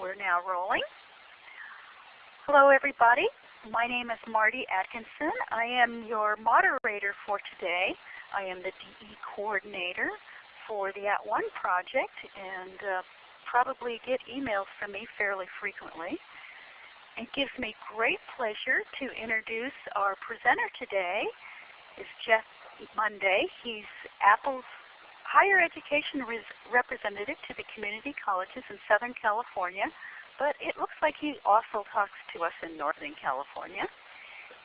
We're now rolling. Hello everybody. My name is Marty Atkinson. I am your moderator for today. I am the DE coordinator for the At One project and uh, probably get emails from me fairly frequently. It gives me great pleasure to introduce our presenter today is Jeff Monday. He's Apple's higher education representative to the community colleges in Southern California, but it looks like he also talks to us in Northern California.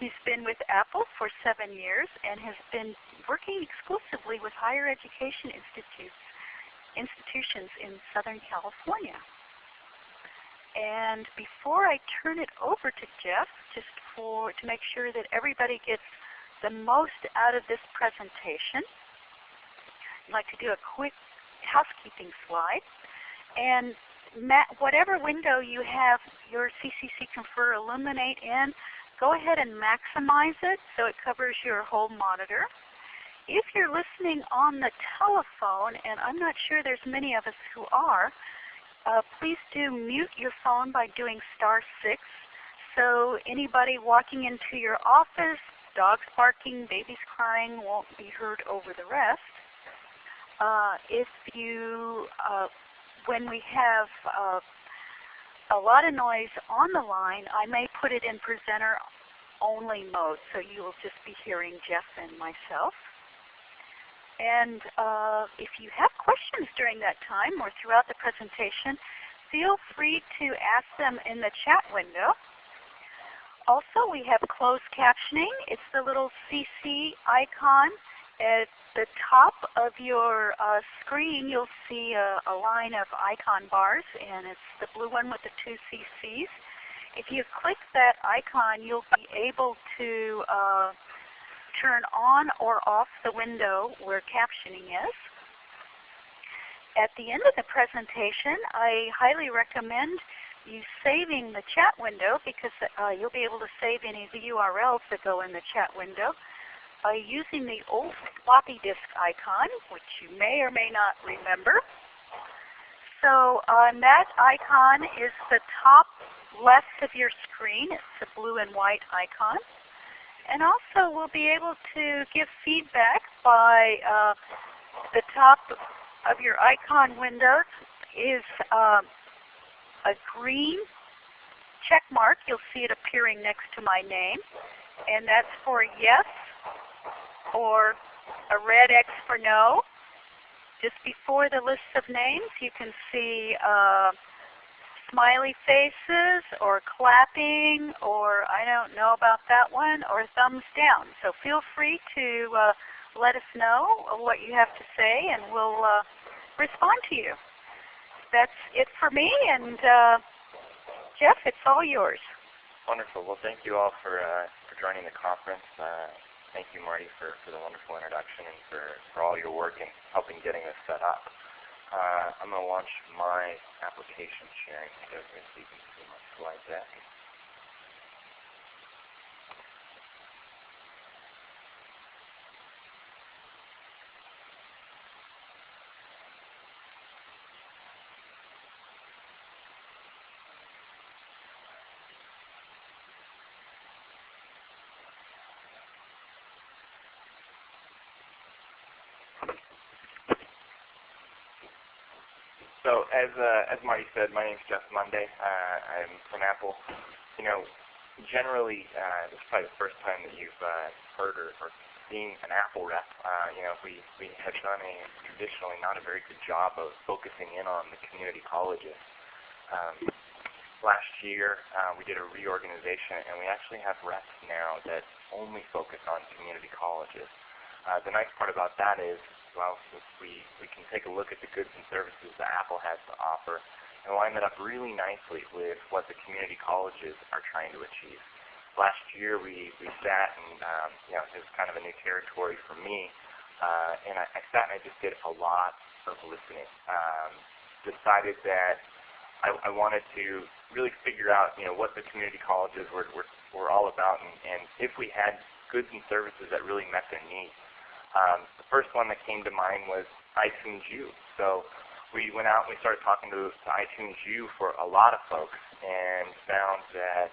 He's been with Apple for seven years and has been working exclusively with higher education institutes, institutions in Southern California. And before I turn it over to Jeff, just for to make sure that everybody gets the most out of this presentation, like to do a quick housekeeping slide. And whatever window you have your CCC Confer Elluminate in, go ahead and maximize it so it covers your whole monitor. If you're listening on the telephone, and I'm not sure there's many of us who are, uh, please do mute your phone by doing star 6 so anybody walking into your office, dogs barking, babies crying won't be heard over the rest. Uh, if you, uh, when we have uh, a lot of noise on the line, I may put it in presenter only mode, so you will just be hearing Jeff and myself. And uh, if you have questions during that time or throughout the presentation, feel free to ask them in the chat window. Also, we have closed captioning. It's the little CC icon at the top of your uh, screen, you'll see a, a, line of icon bars, and it's the blue one with the two CCs. If you click that icon, you'll be able to uh, turn on or off the window where captioning is. At the end of the presentation, I highly recommend you saving the chat window because uh, you'll be able to save any of the URLs that go in the chat window by using the old floppy disk icon, which you may or may not remember. So um, that icon is the top left of your screen. It's a blue and white icon. And also we'll be able to give feedback by uh, the top of your icon window is um, a green check mark. You'll see it appearing next to my name. And that's for yes or a red X for no. Just before the list of names, you can see uh, smiley faces or clapping or I don't know about that one or thumbs down. So feel free to uh, let us know what you have to say and we'll uh, respond to you. That's it for me and uh, Jeff, it's all yours. Wonderful. Well, thank you all for, uh, for joining the conference. Thank you, Marty, for, for the wonderful introduction and for, for all your work in helping getting this set up. Uh, I'm going to launch my application sharing so you can see my slide deck. So as uh, as Marty said, my name is Jeff Monday. Uh, I'm from Apple. You know, generally, uh, this is probably the first time that you've uh, heard or, or seen an Apple rep. Uh, you know, we we have done a traditionally not a very good job of focusing in on the community colleges. Um, last year, uh, we did a reorganization, and we actually have reps now that only focus on community colleges. Uh, the nice part about that is well, we, we can take a look at the goods and services that Apple has to offer and line that up really nicely with what the community colleges are trying to achieve. Last year we, we sat and um, you know, it was kind of a new territory for me, uh, and I, I sat and I just did a lot of listening. Um, decided that I, I wanted to really figure out you know, what the community colleges were, were, were all about and, and if we had goods and services that really met their needs. Um, the first one that came to mind was iTunes U. So we went out and we started talking to, to iTunes U for a lot of folks and found that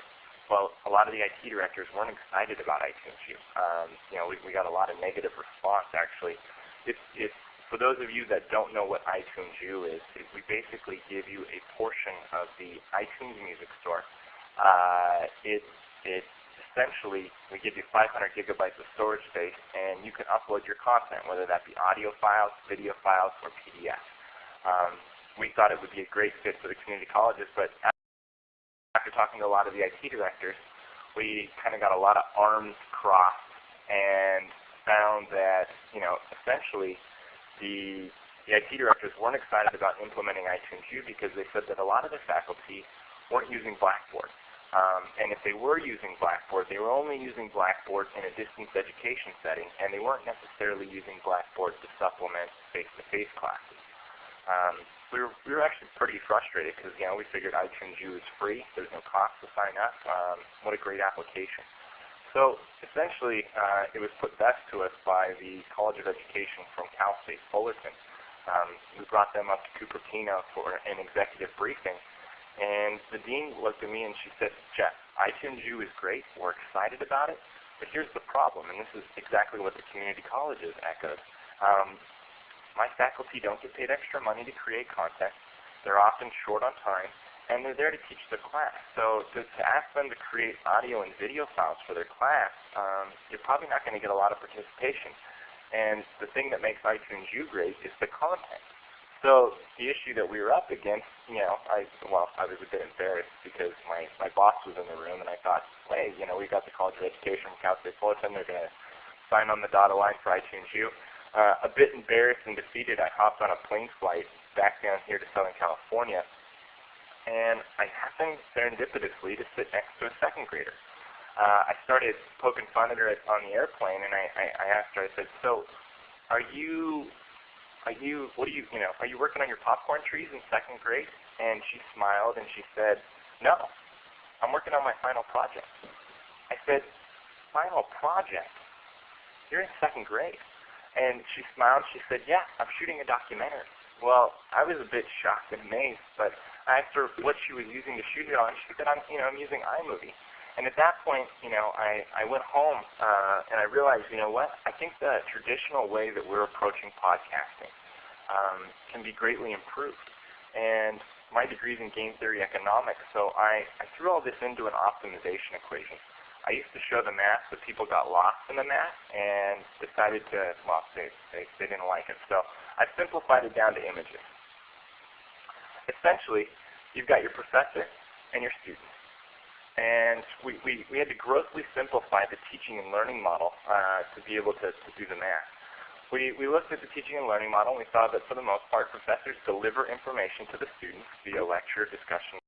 well, a lot of the IT directors weren't excited about iTunes U. Um, you know, we, we got a lot of negative response actually. For those of you that don't know what iTunes U is, we basically give you a portion of the iTunes Music Store. Uh, it, it essentially, we give you 500 gigabytes of storage space, and you can upload your content, whether that be audio files, video files, or PDFs. Um, we thought it would be a great fit for the community colleges, but after talking to a lot of the IT directors, we kind of got a lot of arms crossed and found that, you know, essentially the, the IT directors weren't excited about implementing iTunes U because they said that a lot of the faculty weren't using Blackboard. Um, and if they were using Blackboard, they were only using Blackboard in a distance education setting, and they weren't necessarily using Blackboard to supplement face-to-face -face classes. Um, we were we were actually pretty frustrated because you know we figured iTunes U is free. There's no cost to sign up. Um, what a great application. So essentially, uh, it was put best to us by the College of Education from Cal State Fullerton. Um, we brought them up to Cupertino for an executive briefing, and the dean looked at me and she said, Jeff, iTunes U is great. We're excited about it, but here's the problem, and this is exactly what the community colleges echoed. Um, my faculty don't get paid extra money to create content. They're often short on time, and they're there to teach the class. So to, to ask them to create audio and video files for their class, um, you're probably not going to get a lot of participation. And the thing that makes iTunes U great is the content. So the issue that we were up against, you know, I well, I was a bit embarrassed because my my boss was in the room, and I thought, hey, you know, we got the College of Education from Cal State Fullerton. They're going to sign on the dotted line for iTunes U. Uh, a bit embarrassed and defeated, I hopped on a plane flight back down here to Southern California, and I happened serendipitously to sit next to a second grader. Uh, I started poking fun at her on the airplane, and I, I, I asked her, I said, so are you, are you, what are you, you know, are you working on your popcorn trees in second grade? And she smiled and she said, no, I'm working on my final project. I said, final project? You're in second grade. And she smiled. She said, yeah, I'm shooting a documentary. Well, I was a bit shocked and amazed, but I asked her what she was using to shoot it on. She said, I'm, you know, I'm using iMovie. And at that point, you know, I, I went home uh, and I realized, you know what, I think the traditional way that we're approaching podcasting um, can be greatly improved. And my degree is in game theory economics, so I, I threw all this into an optimization equation. I used to show the math, but people got lost in the math and decided to, well, they, they, they didn't like it. So I simplified it down to images. Essentially, you've got your professor and your students. And we, we, we had to grossly simplify the teaching and learning model uh, to be able to, to do the math. We, we looked at the teaching and learning model and we saw that for the most part professors deliver information to the students via lecture, discussion,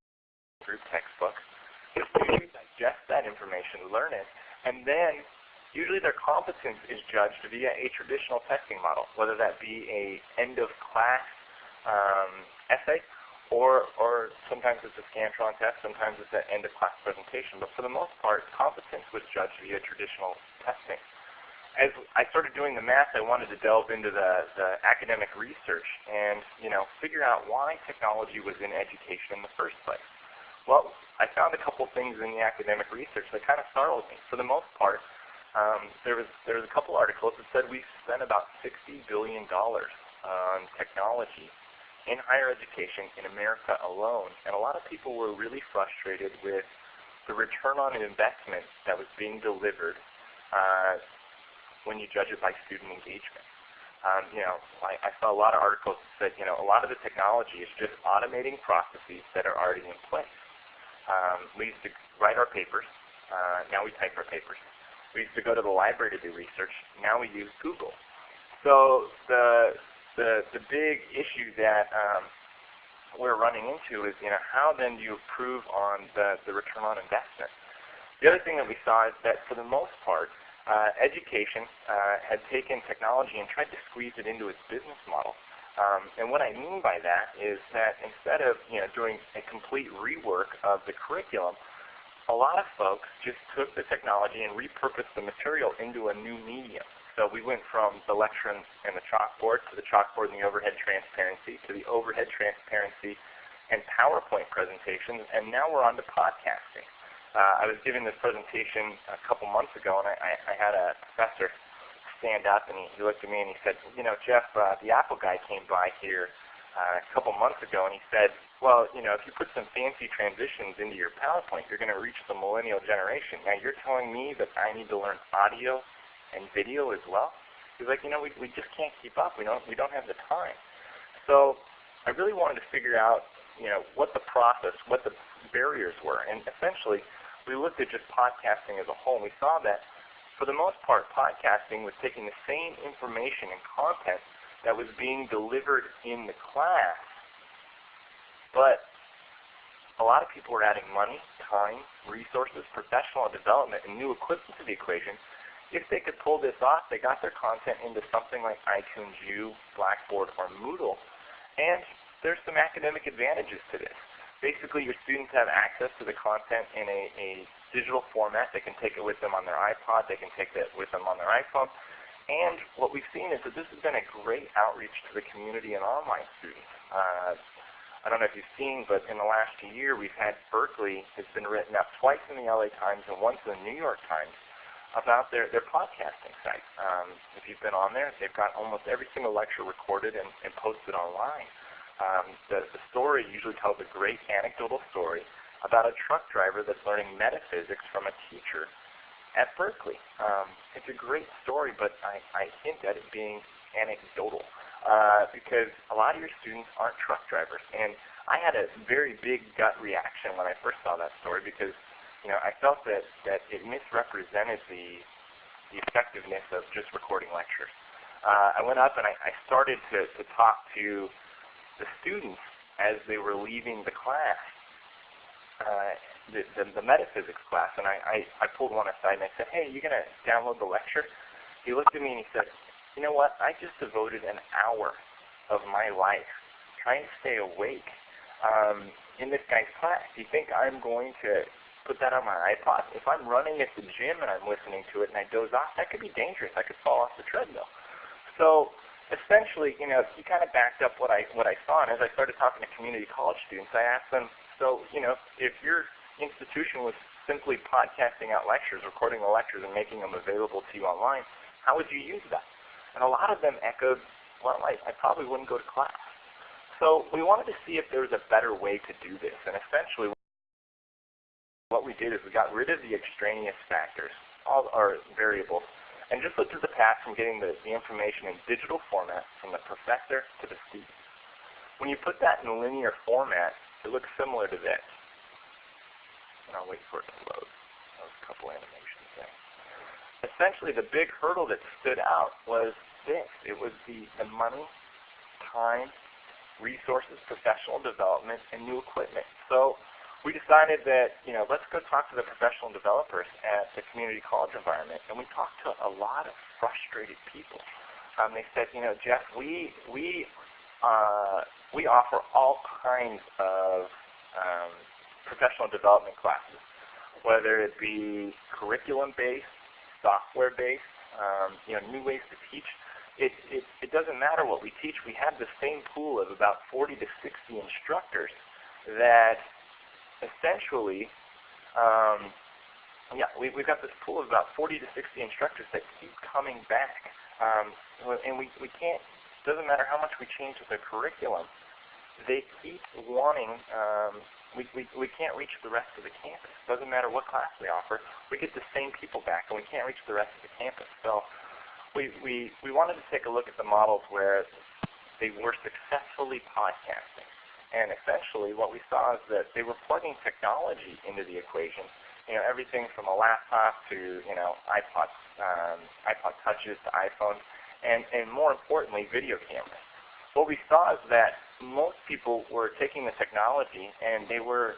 group textbook. The students digest that information, learn it, and then usually their competence is judged via a traditional testing model, whether that be a end of class um, essay or, or sometimes it's a Scantron test, sometimes it's an end of class presentation. But for the most part, competence was judged via traditional testing. As I started doing the math, I wanted to delve into the, the academic research and you know figure out why technology was in education in the first place. Well, I found a couple things in the academic research that kind of startled me. For the most part, um, there was there was a couple articles that said we spent about $60 billion on technology in higher education in America alone. And a lot of people were really frustrated with the return on investment that was being delivered uh, when you judge it by student engagement. Um, you know, I, I saw a lot of articles that said, you know, a lot of the technology is just automating processes that are already in place. Um, we used to write our papers. Uh, now we type our papers. We used to go to the library to do research. Now we use Google. So the the the big issue that um, we're running into is, you know, how then do you improve on the the return on investment? The other thing that we saw is that for the most part, uh, education uh, had taken technology and tried to squeeze it into its business model. Um, and what I mean by that is that instead of you know doing a complete rework of the curriculum, a lot of folks just took the technology and repurposed the material into a new medium. So we went from the lecture and, the chalkboard to the chalkboard and the overhead transparency to the overhead transparency and PowerPoint presentations, and now we're on to podcasting. Uh, I was giving this presentation a couple months ago, and I, I, I had a professor stand up, and he, he looked at me and he said, you know, Jeff, uh, the Apple guy came by here uh, a couple months ago, and he said, well, you know, if you put some fancy transitions into your PowerPoint, you're going to reach the millennial generation. Now you're telling me that I need to learn audio and video as well? He's like, you know, we, we just can't keep up. We don't, we don't have the time. So I really wanted to figure out, you know, what the process, what the barriers were. And essentially, we looked at just podcasting as a whole, and we saw that for the most part, podcasting was taking the same information and content that was being delivered in the class but a lot of people were adding money, time, resources, professional development, and new equipment to the equation. If they could pull this off, they got their content into something like iTunes U, Blackboard, or Moodle. And there's some academic advantages to this. Basically, your students have access to the content in a, a digital format. They can take it with them on their iPod. They can take it with them on their iPhone. And what we've seen is that this has been a great outreach to the community and online students. Uh, I don't know if you've seen, but in the last year we've had Berkeley has been written up twice in the LA Times and once in the New York Times about their, their podcasting site. Um, if you've been on there, they've got almost every single lecture recorded and, and posted online. Um, the, the story usually tells a great anecdotal story about a truck driver that's learning metaphysics from a teacher at Berkeley. Um, it's a great story, but I, I hint at it being anecdotal uh, because a lot of your students aren't truck drivers. And I had a very big gut reaction when I first saw that story because you know I felt that that it misrepresented the the effectiveness of just recording lectures. Uh, I went up and I, I started to, to talk to the students as they were leaving the class, uh, the, the, the metaphysics class, and I, I, I pulled one aside and I said, hey, are you going to download the lecture? He looked at me and he said, you know what? I just devoted an hour of my life trying to stay awake um, in this guy's class. You think I'm going to put that on my iPod? If I'm running at the gym and I'm listening to it and I doze off, that could be dangerous. I could fall off the treadmill. So essentially, you know, he kind of backed up what I what I saw. And as I started talking to community college students, I asked them, so you know, if your institution was simply podcasting out lectures, recording the lectures, and making them available to you online, how would you use that? And a lot of them echoed, well, I, I probably wouldn't go to class. So we wanted to see if there was a better way to do this. And essentially what we did is we got rid of the extraneous factors, all our variables, and just looked at the path from getting the, the information in digital format from the professor to the student. When you put that in linear format, it looks similar to this. And I'll wait for it to load. That was a couple animations there. Essentially, the big hurdle that stood out was this. It was the, the money, time, resources, professional development, and new equipment. So we decided that, you know, let's go talk to the professional developers at the community college environment. And we talked to a lot of frustrated people. Um, they said, you know, Jeff, we, we, uh, we offer all kinds of um, professional development classes, whether it be curriculum-based, software-based, um, you know, new ways to teach it, it, it doesn't matter what we teach. We have the same pool of about 40 to 60 instructors that essentially, um, yeah, we, we've got this pool of about 40 to 60 instructors that keep coming back. Um, and we, we can't, doesn't matter how much we change the curriculum, they keep wanting, um, we, we, we can't reach the rest of the campus. Doesn't matter what class we offer, we get the same people back and we can't reach the rest of the campus. So we, we, we wanted to take a look at the models where they were successfully podcasting. And essentially what we saw is that they were plugging technology into the equation. You know, everything from a laptop to, you know, iPod, um, iPod touches to iPhones, and, and more importantly, video cameras. What we saw is that most people were taking the technology and they were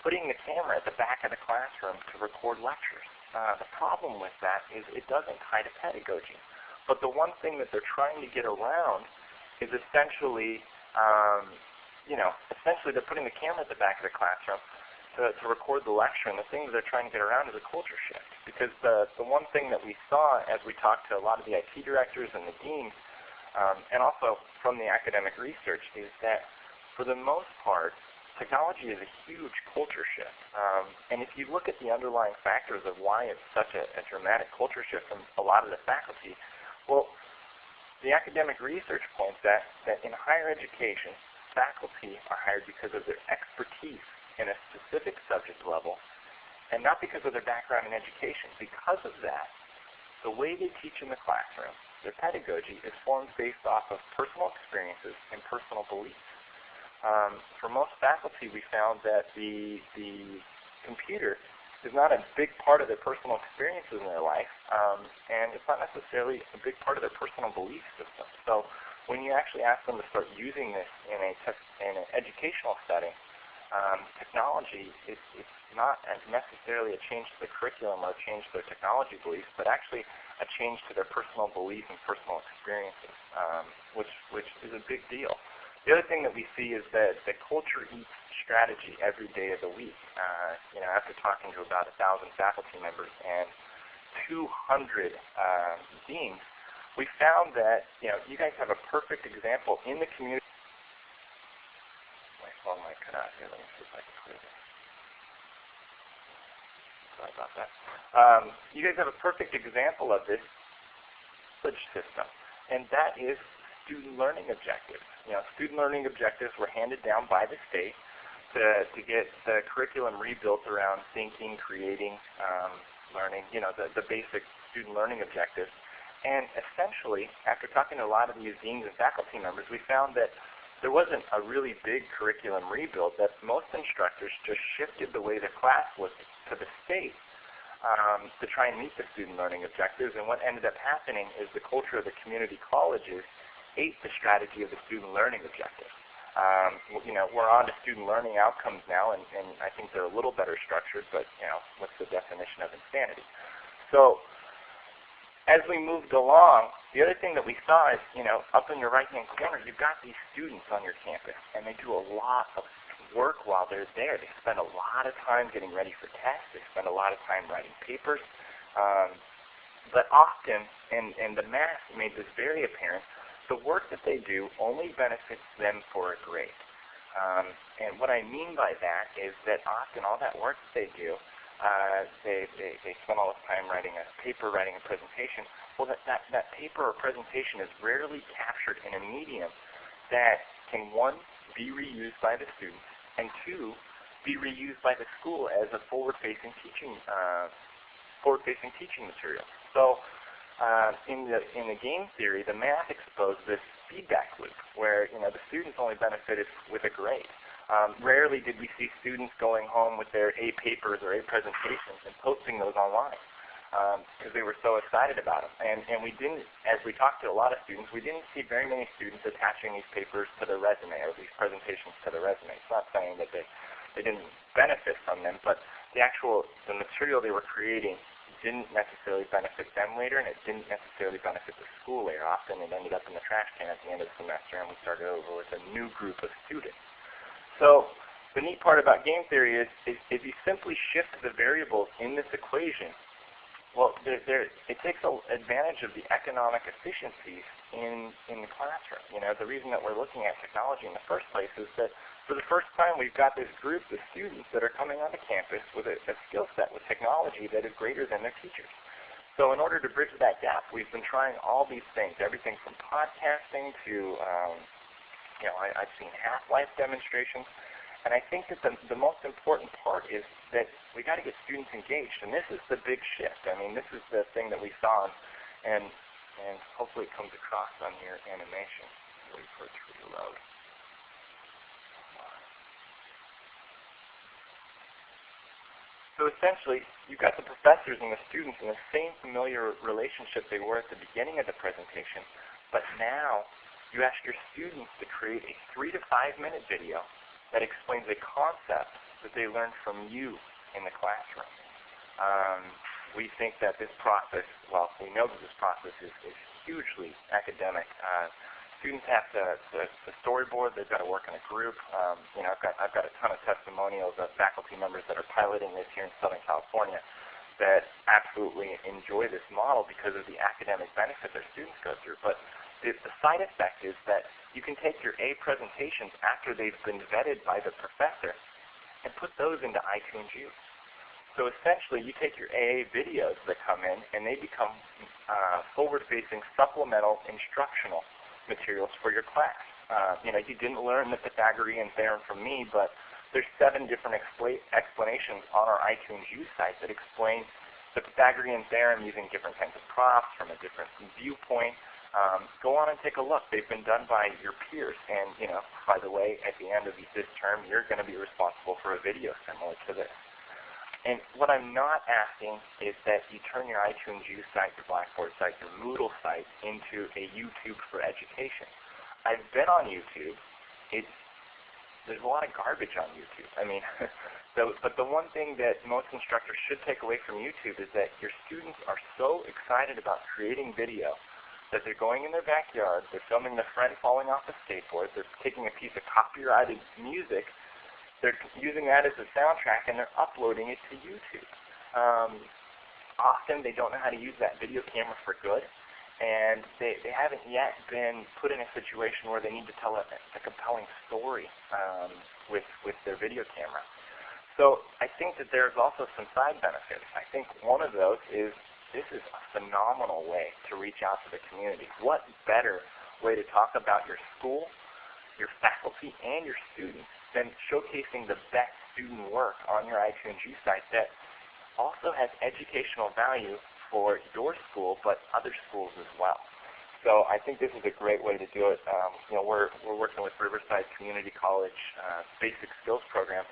putting the camera at the back of the classroom to record lectures. Uh, the problem with that is it doesn't tie to pedagogy. But the one thing that they're trying to get around is essentially, um, you know, essentially they're putting the camera at the back of the classroom, to, to record the lecture, and the things they're trying to get around is a culture shift. Because the, the one thing that we saw as we talked to a lot of the IT directors and the deans, um, and also from the academic research, is that for the most part, technology is a huge culture shift. Um, and if you look at the underlying factors of why it's such a, a dramatic culture shift from a lot of the faculty, well, the academic research points that, that in higher education, faculty are hired because of their expertise in a specific subject level, and not because of their background in education. Because of that, the way they teach in the classroom, their pedagogy, is formed based off of personal experiences and personal beliefs. Um, for most faculty, we found that the, the computer is not a big part of their personal experiences in their life, um, and it's not necessarily a big part of their personal belief system. So when you actually ask them to start using this in, a in an educational setting, um, technology, it's not necessarily a change to the curriculum or a change to their technology beliefs, but actually a change to their personal beliefs and personal experiences, um, which, which is a big deal. The other thing that we see is that the culture eats strategy every day of the week. Uh, you know, after talking to about a thousand faculty members and 200 uh, deans, we found that you know you guys have a perfect example in the community phone might cut out here. Let me see if I can clear this. Sorry about that. Um, you guys have a perfect example of this system, and that is student learning objectives. You know, student learning objectives were handed down by the state to, to get the curriculum rebuilt around thinking, creating, um, learning, you know, the, the basic student learning objectives. And essentially, after talking to a lot of these deans and faculty members, we found that there wasn't a really big curriculum rebuild, that most instructors just shifted the way the class was to the state um, to try and meet the student learning objectives. And what ended up happening is the culture of the community colleges ate the strategy of the student learning objectives. Um, you know, we're on to student learning outcomes now, and, and I think they're a little better structured, but you know, what's the definition of insanity? So as we moved along, the other thing that we saw is, you know, up in your right-hand corner, you've got these students on your campus, and they do a lot of work while they're there. They spend a lot of time getting ready for tests. They spend a lot of time writing papers. Um, but often, and, and the math made this very apparent, the work that they do only benefits them for a grade. Um, and what I mean by that is that often all that work that they do uh, they, they, spend all this time writing a paper, writing a presentation. Well, that, that, that paper or presentation is rarely captured in a medium that can, one, be reused by the students, and two, be reused by the school as a forward-facing teaching, uh, forward-facing teaching material. So uh, in, the, in the game theory, the math exposed this feedback loop where you know, the students only benefited with a grade. Um, rarely did we see students going home with their A papers or A presentations and posting those online because um, they were so excited about them. And, and we didn't, as we talked to a lot of students, we didn't see very many students attaching these papers to their resume or these presentations to their resume. It's not saying that they, they didn't benefit from them, but the actual, the material they were creating didn't necessarily benefit them later, and it didn't necessarily benefit the school later. Often it ended up in the trash can at the end of the semester, and we started over with a new group of students. So the neat part about game theory is, is if you simply shift the variables in this equation, well, there, there, it takes a, advantage of the economic efficiencies in, in the classroom. You know, the reason that we're looking at technology in the first place is that for the first time we've got this group of students that are coming onto campus with a, a skill set with technology that is greater than their teachers. So in order to bridge that gap, we've been trying all these things, everything from podcasting to um, you know, I, I've seen half-life demonstrations. And I think that the, the most important part is that we got to get students engaged. And this is the big shift. I mean, this is the thing that we saw, and, and hopefully it comes across on your animation. Wait for it to reload. So essentially, you've got the professors and the students in the same familiar relationship they were at the beginning of the presentation, but now you ask your students to create a three to five minute video that explains a concept that they learned from you in the classroom. Um, we think that this process, well, we know that this process is, is hugely academic. Uh, students have to, to, to storyboard. They've got to work in a group. Um, you know, I've got, I've got a ton of testimonials of faculty members that are piloting this here in Southern California that absolutely enjoy this model because of the academic benefit their students go through. But is that you can take your A presentations after they've been vetted by the professor and put those into iTunes U. So essentially, you take your AA videos that come in, and they become uh, forward-facing supplemental instructional materials for your class. Uh, you know, you didn't learn the Pythagorean theorem from me, but there's seven different explanations on our iTunes U site that explain the Pythagorean theorem using different kinds of props from a different viewpoint. Um, go on and take a look. They've been done by your peers. And, you know, by the way, at the end of this term, you're going to be responsible for a video similar to this. And what I'm not asking is that you turn your iTunes U site, your Blackboard site, your Moodle site into a YouTube for education. I've been on YouTube. It's there's a lot of garbage on YouTube. I mean, so, but the one thing that most instructors should take away from YouTube is that your students are so excited about creating video that they're going in their backyard, they're filming their friend falling off a skateboard, they're taking a piece of copyrighted music they're using that as a soundtrack and they're uploading it to YouTube. Um, often they don't know how to use that video camera for good, and they, they haven't yet been put in a situation where they need to tell a, a compelling story um, with, with their video camera. So I think that there's also some side benefits. I think one of those is this is a phenomenal way to reach out to the community. What better way to talk about your school, your faculty, and your students than showcasing the best student work on your iTunes U site that also has educational value for your school, but other schools as well. So I think this is a great way to do it. Um, you know, we're we're working with Riverside Community College uh, Basic Skills Program.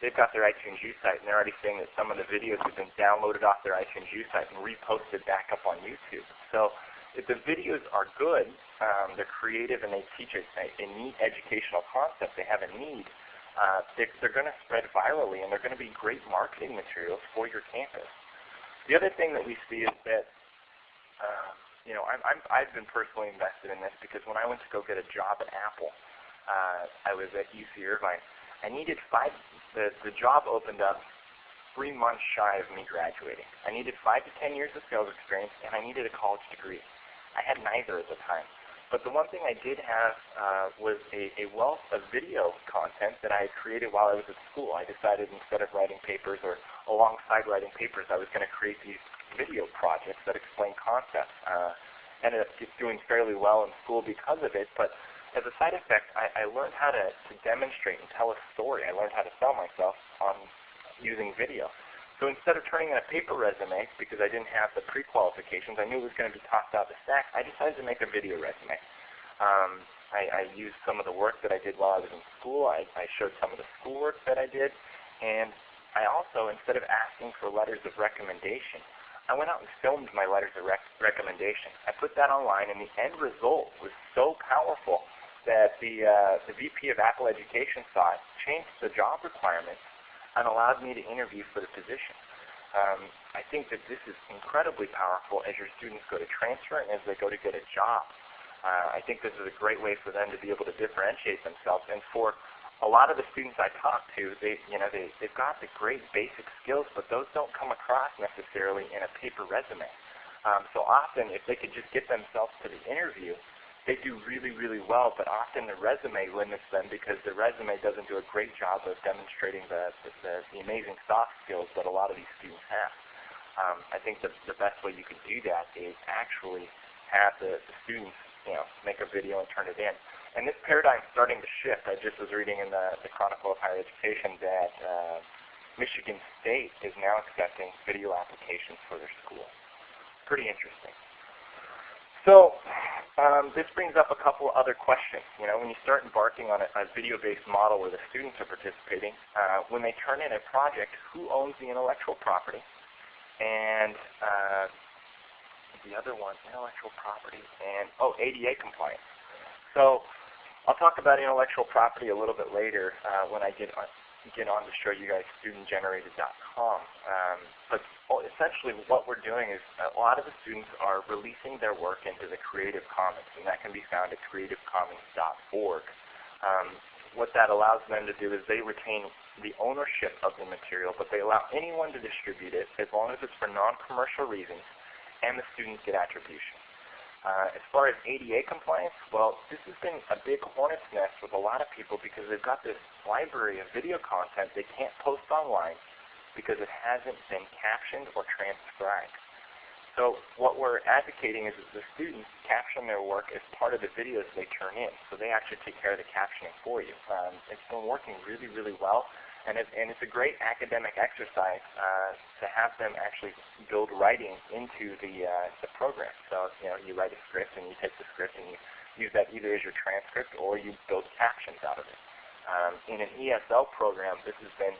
They've got their iTunes U site, and they're already saying that some of the videos have been downloaded off their iTunes U site and reposted back up on YouTube. So if the videos are good, um, they're creative, and they teach a, a neat educational concept, they have a need, uh, they're, they're going to spread virally, and they're going to be great marketing materials for your campus. The other thing that we see is that, uh, you know, I'm, I'm, I've been personally invested in this because when I went to go get a job at Apple, uh, I was at UC Irvine. I needed five. The the job opened up three months shy of me graduating. I needed five to ten years of sales experience, and I needed a college degree. I had neither at the time. But the one thing I did have uh, was a, a wealth of video content that I had created while I was at school. I decided instead of writing papers or alongside writing papers, I was going to create these video projects that explain concepts. Uh, ended up doing fairly well in school because of it, but as a side effect, I, I learned how to, to demonstrate and tell a story. I learned how to sell myself on using video. So instead of turning in a paper resume, because I didn't have the pre-qualifications, I knew it was going to be tossed out the stack, I decided to make a video resume. Um, I, I used some of the work that I did while I was in school. I, I showed some of the schoolwork that I did. And I also, instead of asking for letters of recommendation, I went out and filmed my letters of rec recommendation. I put that online, and the end result was so powerful that the, uh, the VP of Apple Education it, changed the job requirements, and allowed me to interview for the position. Um, I think that this is incredibly powerful as your students go to transfer and as they go to get a job. Uh, I think this is a great way for them to be able to differentiate themselves. And for a lot of the students I talk to, they, you know, they, they've got the great basic skills, but those don't come across necessarily in a paper resume. Um, so often, if they could just get themselves to the interview, they do really, really well, but often the resume limits them because the resume doesn't do a great job of demonstrating the, the, the amazing soft skills that a lot of these students have. Um, I think the, the best way you could do that is actually have the, the students you know, make a video and turn it in. And this paradigm is starting to shift. I just was reading in the, the Chronicle of Higher Education that uh, Michigan State is now accepting video applications for their school. Pretty interesting. So um, this brings up a couple other questions. You know, when you start embarking on a, a video-based model where the students are participating, uh, when they turn in a project, who owns the intellectual property? And uh, the other one, intellectual property, and oh, ADA compliance. So I'll talk about intellectual property a little bit later uh, when I get on, get on to show you guys studentgenerated.com. Um, but essentially what we're doing is a lot of the students are releasing their work into the Creative Commons, and that can be found at creativecommons.org. Um, what that allows them to do is they retain the ownership of the material, but they allow anyone to distribute it as long as it's for non-commercial reasons, and the students get attribution. Uh, as far as ADA compliance, well, this has been a big hornet's nest with a lot of people because they've got this library of video content they can't post online because it hasn't been captioned or transcribed. So what we're advocating is that the students caption their work as part of the videos they turn in. So they actually take care of the captioning for you. Um, it's been working really, really well. And, it, and it's a great academic exercise uh, to have them actually build writing into the, uh, the program. So you know, you write a script and you take the script and you use that either as your transcript or you build captions out of it. Um, in an ESL program, this has been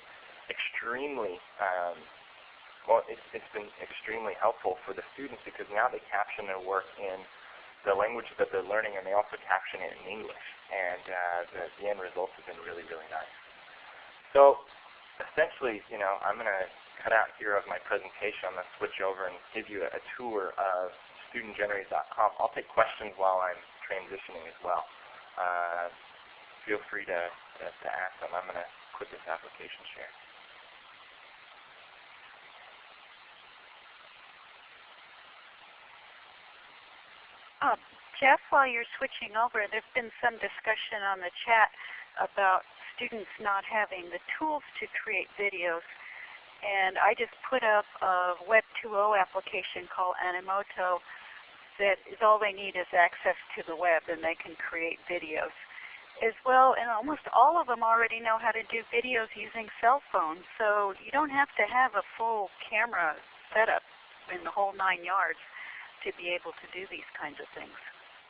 extremely um, well, it's, it's been extremely helpful for the students because now they caption their work in the language that they're learning and they also caption it in English. And uh, the, the end results have been really, really nice. So essentially, you know, I'm going to cut out here of my presentation. I'm going to switch over and give you a, a tour of studentgenerated.com. I'll take questions while I'm transitioning as well. Uh, feel free to, to, to ask them. I'm going to quit this application share. Uh, Jeff, while you're switching over, there's been some discussion on the chat about students not having the tools to create videos. And I just put up a Web 2.0 application called Animoto that is all they need is access to the web and they can create videos as well. And almost all of them already know how to do videos using cell phones. So you don't have to have a full camera setup in the whole nine yards to be able to do these kinds of things.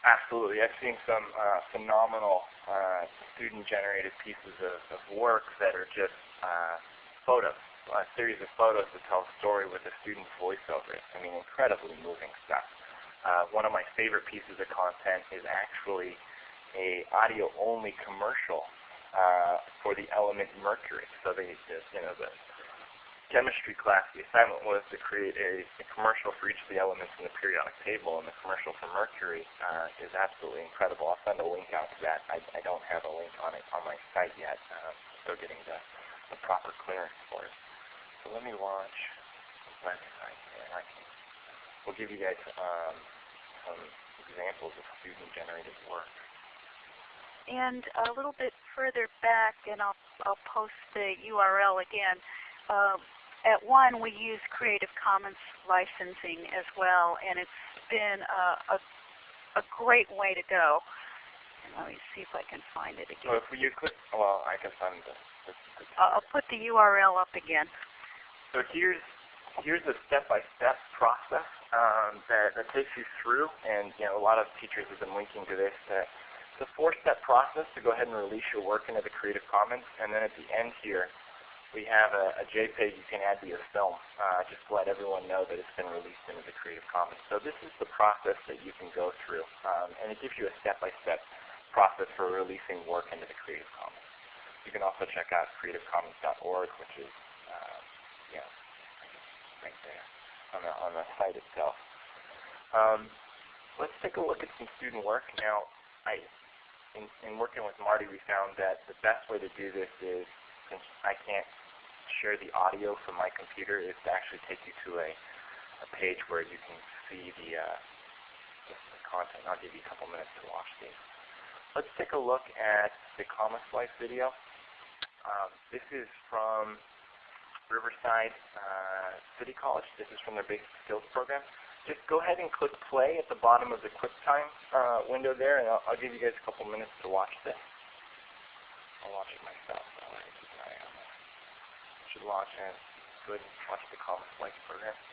Absolutely. I've seen some uh, phenomenal uh, student-generated pieces of, of, work that are just uh, photos, a series of photos that tell a story with a student's voice over it. I mean, incredibly moving stuff. Uh, one of my favorite pieces of content is actually a audio-only commercial uh, for the element mercury. So they, you know, the chemistry class, the assignment was to create a, a, commercial for each of the elements in the periodic table, and the commercial for mercury uh, is absolutely incredible. I'll send a link out to that. I, I don't have a link on it on my site yet. Uh, still getting the, the proper clearance for it. So let me launch the website, and I can, we'll give you guys um, some examples of student-generated work. And a little bit further back, and I'll, I'll post the URL again, uh, at one, we use Creative Commons licensing as well, and it's been a, a, a great way to go. let me see if I can find it again. So if you click, well, I can find the, the, the I'll put the URL up again. So here's here's a step-by-step -step process um, that, that takes you through, and you know a lot of teachers have been linking to this. That it's a four-step process to go ahead and release your work into the Creative Commons, and then at the end here, we have a, a, JPEG you can add to your film uh, just to let everyone know that it's been released into the Creative Commons. So this is the process that you can go through, um, and it gives you a step-by-step -step process for releasing work into the Creative Commons. You can also check out creativecommons.org, which is uh, yeah, right there on the, on the site itself. Um, let's take a look at some student work. Now, I, in, in working with Marty, we found that the best way to do this is since I can't share the audio from my computer is to actually take you to a, a page where you can see the, uh, the, content. I'll give you a couple minutes to watch these. Let's take a look at the Comic Slice video. Um, this is from Riverside uh, City College. This is from their basic skills program. Just go ahead and click play at the bottom of the QuickTime uh, window there, and I'll, I'll, give you guys a couple minutes to watch this. I'll watch it myself. Should launch and go ahead and watch the Comic Slice program.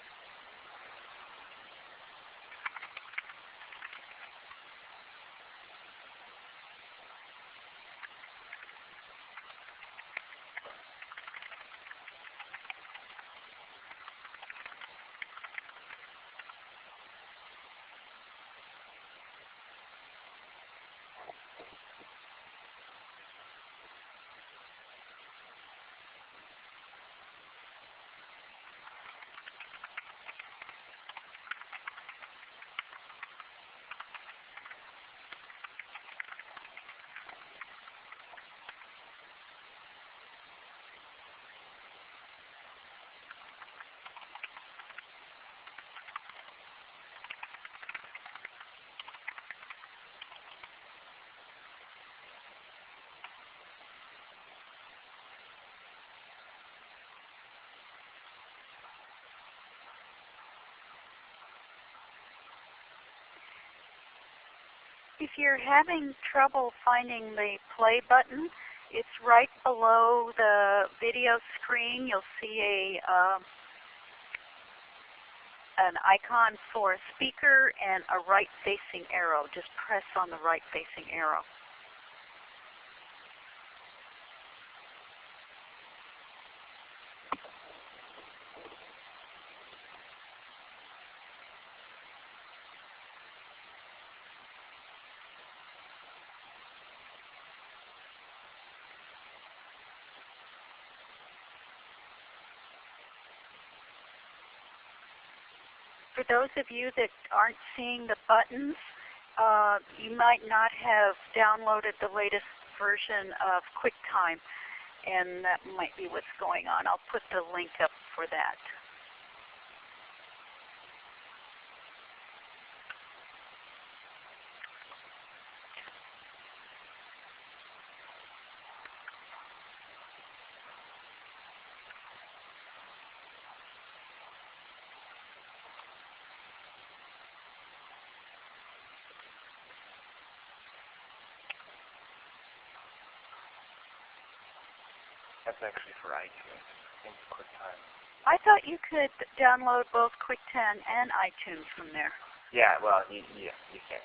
If you're having trouble finding the play button, it's right below the video screen. You'll see a uh, an icon for a speaker and a right facing arrow. Just press on the right facing arrow. For those of you that aren't seeing the buttons, uh, you might not have downloaded the latest version of QuickTime, and that might be what's going on. I'll put the link up for that. That's actually for iTunes. I QuickTime. I thought you could download both QuickTime and iTunes from there. Yeah, well, you, yeah, you can.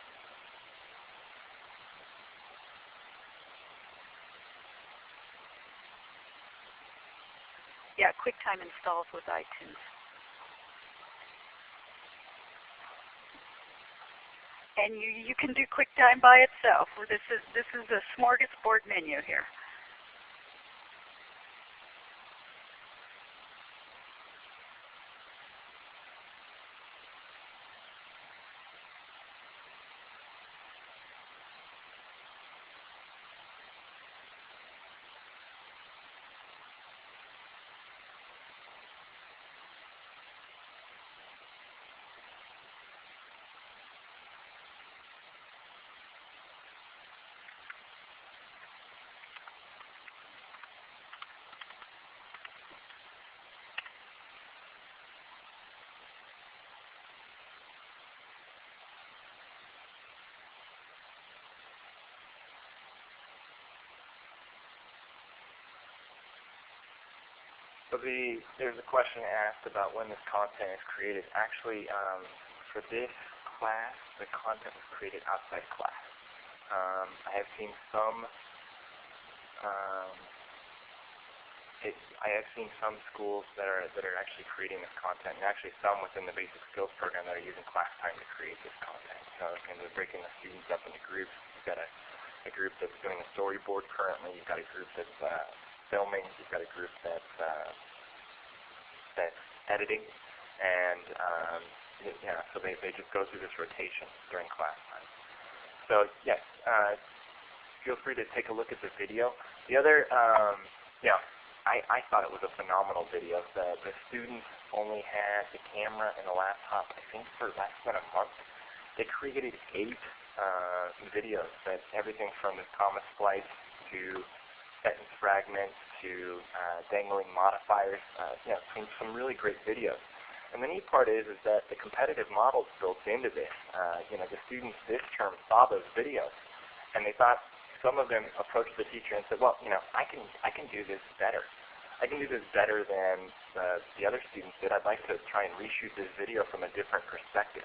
Yeah, QuickTime installs with iTunes. And you you can do QuickTime by itself. This is this is a smorgasbord menu here. So the there's a question asked about when this content is created. Actually, um, for this class, the content was created outside class. Um, I have seen some. Um, it, I have seen some schools that are that are actually creating this content, and actually some within the basic skills program that are using class time to create this content. So, and they're breaking the students up into groups. You've got a, a group that's doing a storyboard currently. You've got a group that's uh, filming. You've got a group that's uh, that's editing, and um, yeah, so they they just go through this rotation during class time. So yes, uh, feel free to take a look at the video. The other, um, yeah, I I thought it was a phenomenal video. The the students only had the camera and the laptop, I think, for less than a month. They created eight uh, videos that everything from the comma splice to sentence fragments to uh, dangling modifiers. Uh, you know, some, some really great videos. And the neat part is, is that the competitive model built into this. Uh, you know, the students this term saw those videos, and they thought some of them approached the teacher and said, "Well, you know, I can I can do this better. I can do this better than uh, the other students did. I'd like to try and reshoot this video from a different perspective."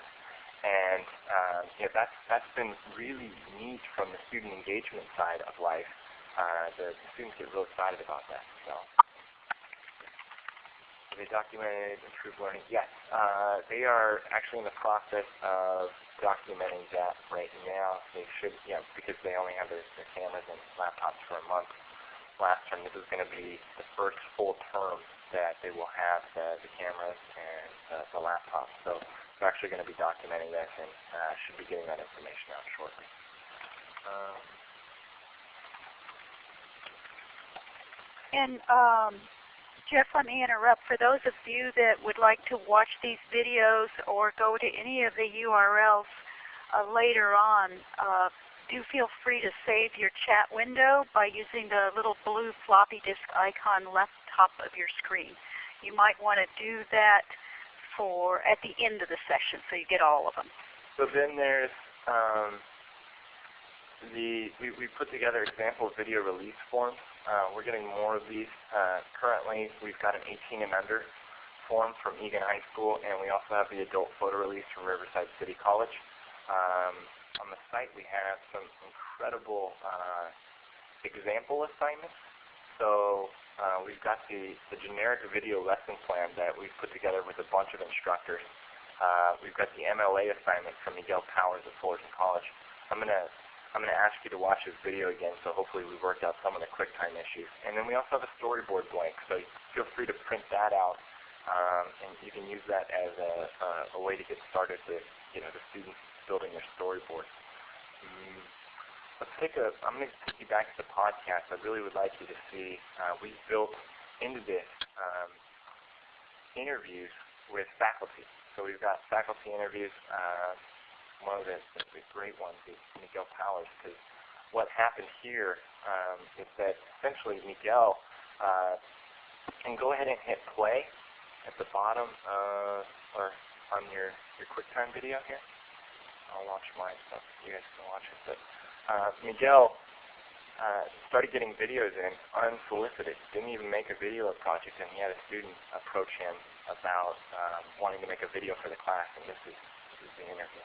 And uh, you know, that's that's been really neat from the student engagement side of life uh, the, students get real excited about that. So they documented improved learning. Yes, uh, they are actually in the process of documenting that right now. They should, yeah, because they only have their, their cameras and laptops for a month. Last term, this is going to be the first full term that they will have the, the cameras and uh, the laptops. So they're actually going to be documenting this and uh, should be getting that information out shortly. Um, And um, Jeff, let me interrupt. For those of you that would like to watch these videos or go to any of the URLs uh, later on, uh, do feel free to save your chat window by using the little blue floppy disk icon left top of your screen. You might want to do that for at the end of the session so you get all of them. So then there's um, the we, we put together example video release forms. Uh, we're getting more of these. Uh, currently, we've got an 18 and under form from Eagan High School, and we also have the adult photo release from Riverside City College. Um, on the site, we have some incredible uh, example assignments. So uh, we've got the, the generic video lesson plan that we've put together with a bunch of instructors. Uh, we've got the MLA assignment from Miguel Powers at Fullerton College. I'm going to I'm going to ask you to watch this video again, so hopefully we've worked out some of the QuickTime issues. And then we also have a storyboard blank, so feel free to print that out, um, and you can use that as a, a way to get started with you know the students building their storyboard. Mm. Let's take a. I'm going to take you back to the podcast. I really would like you to see. Uh, we've built into this um, interviews with faculty. So we've got faculty interviews. Uh, one of the, the great ones is Miguel Powers, because what happened here um, is that essentially Miguel uh, can go ahead and hit play at the bottom uh, or on your, your QuickTime video here. I'll launch mine so you guys can watch it. But uh, Miguel uh, started getting videos in unsolicited. Didn't even make a video of project, and he had a student approach him about um, wanting to make a video for the class, and this is, this is the interview.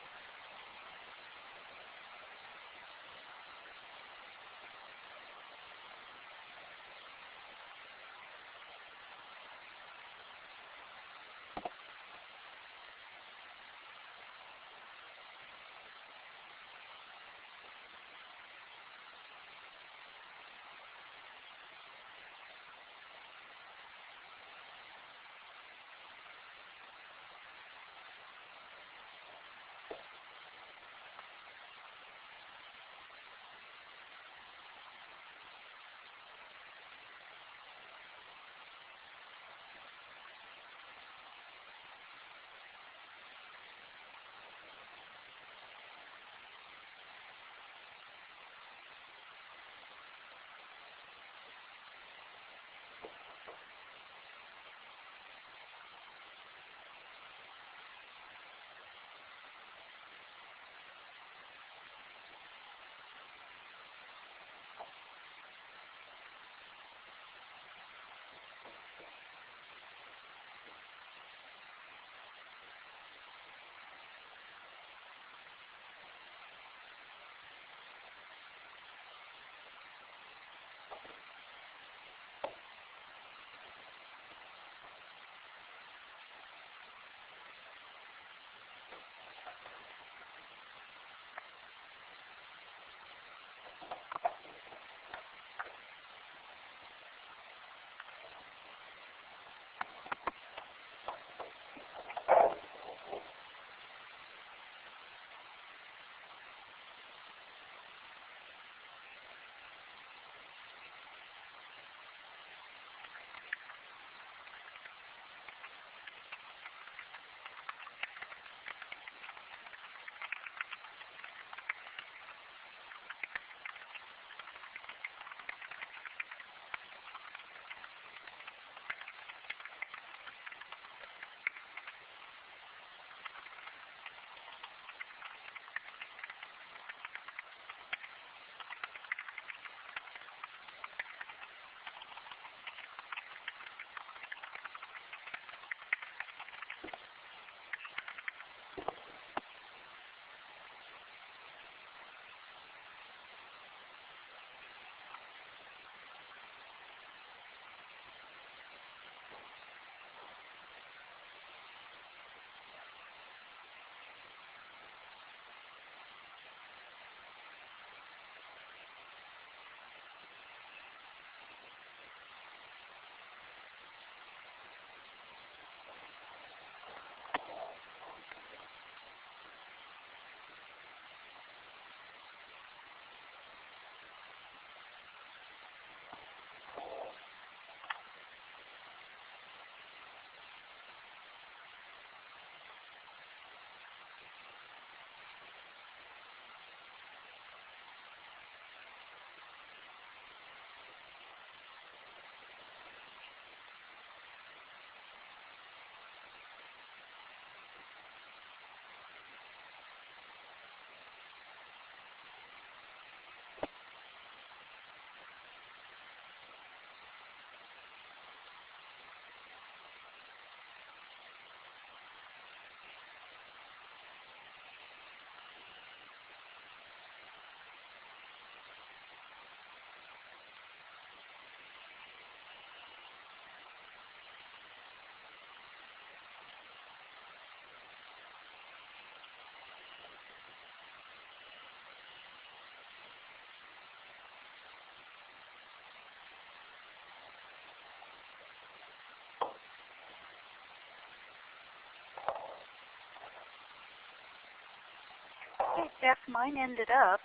Jeff, mine ended up.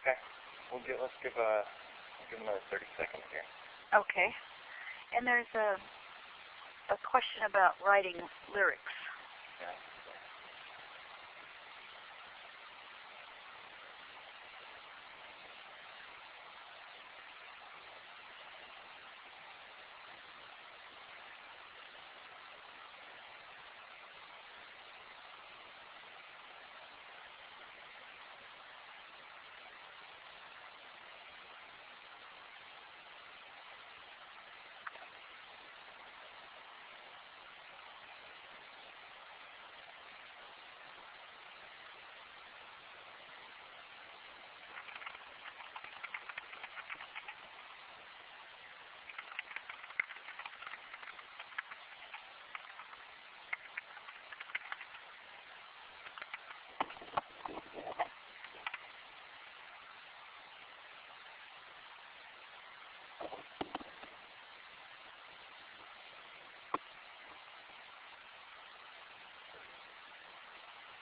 Okay. We'll give, let's give a, we'll give another 30 seconds here. Okay. And there's a a question about writing lyrics. Yeah.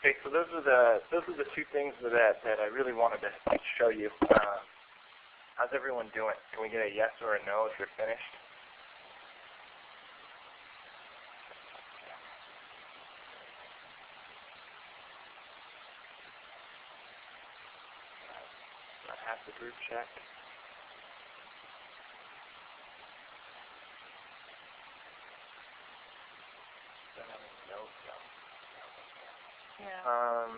Okay, so those are the those are the two things that that I really wanted to show you. Uh, how's everyone doing? Can we get a yes or a no if you're finished? Half the group checked. Don't have any notes, though. Yeah. Um,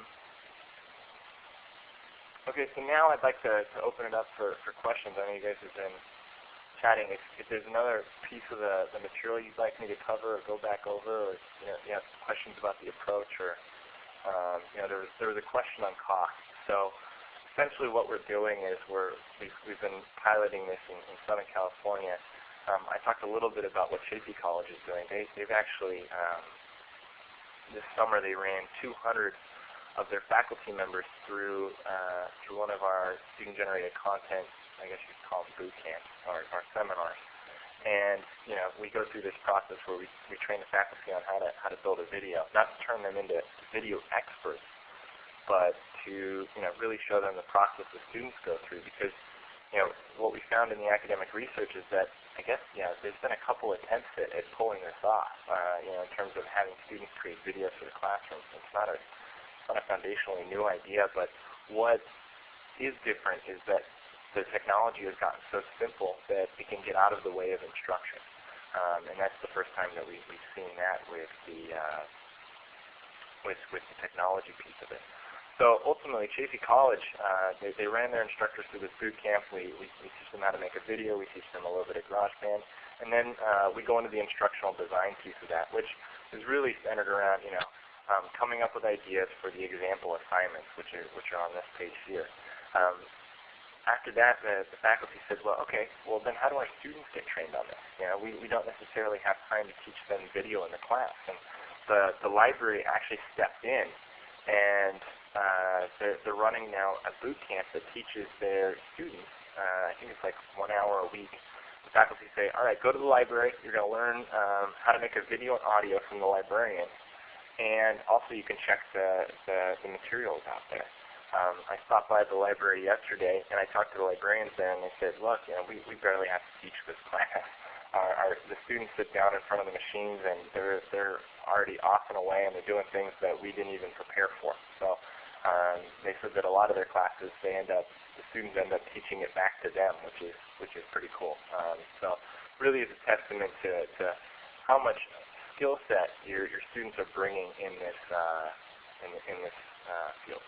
okay, so now I'd like to, to open it up for, for questions. I know you guys have been chatting. If, if there's another piece of the, the material you'd like me to cover or go back over, or you know, you have questions about the approach, or um, you know, there was there was a question on cost. So essentially, what we're doing is we're we've, we've been piloting this in, in Southern California. Um, I talked a little bit about what Chaffey College is doing. They, they've actually um, this summer they ran 200 of their faculty members through uh, through one of our student-generated content, I guess you'd call them boot camps or, or seminars. And you know, we go through this process where we, we train the faculty on how to how to build a video, not to turn them into video experts, but to you know really show them the process the students go through. Because you know what we found in the academic research is that I guess you know there's been a couple attempts at, at pulling this off. Uh, you know, in terms of having students create videos for the classroom. It's not a not a foundationally new idea, but what is different is that the technology has gotten so simple that it can get out of the way of instruction. Um, and that's the first time that we, we've seen that with the uh, with with the technology piece of it. So ultimately, Chaffey College, uh, they, they ran their instructors through this boot camp. We, we, we teach them how to make a video. We teach them a little bit of GarageBand. And then uh, we go into the instructional design piece of that, which is really centered around, you know, um, coming up with ideas for the example assignments, which are, which are on this page here. Um, after that, the, the faculty said, well, okay, well then how do our students get trained on this? You know, we, we don't necessarily have time to teach them video in the class. And the, the library actually stepped in and uh, they're, they're running now a boot camp that teaches their students, uh, I think it's like one hour a week. The faculty say, all right, go to the library. You're going to learn um, how to make a video and audio from the librarian. And also you can check the, the, the materials out there. Um, I stopped by the library yesterday, and I talked to the librarians there, and they said, look, you know, we, we barely have to teach this class. Our, our, the students sit down in front of the machines, and they're, they're already off and away, and they're doing things that we didn't even prepare for. So um, they said that a lot of their classes, they end up, the students end up teaching it back to them, which is which is pretty cool. Um, so really is a testament to, to how much skill set your, your students are bringing in this uh, in, in this uh, field.